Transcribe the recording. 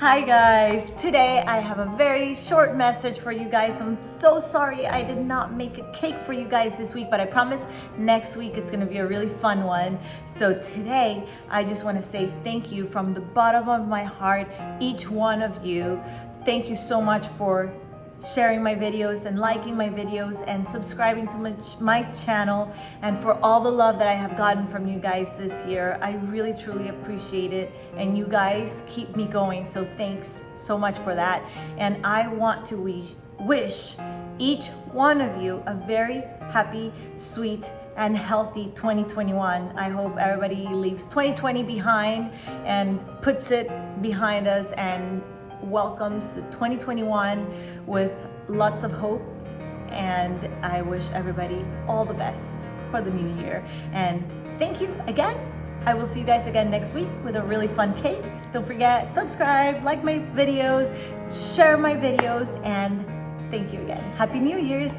Hi guys, today I have a very short message for you guys. I'm so sorry I did not make a cake for you guys this week, but I promise next week is gonna be a really fun one. So today, I just wanna say thank you from the bottom of my heart, each one of you. Thank you so much for sharing my videos and liking my videos and subscribing to my, my channel and for all the love that I have gotten from you guys this year. I really truly appreciate it and you guys keep me going so thanks so much for that and I want to wish, wish each one of you a very happy, sweet, and healthy 2021. I hope everybody leaves 2020 behind and puts it behind us and welcomes the 2021 with lots of hope and I wish everybody all the best for the new year. And thank you again. I will see you guys again next week with a really fun cake. Don't forget, subscribe, like my videos, share my videos, and thank you again. Happy New Year's.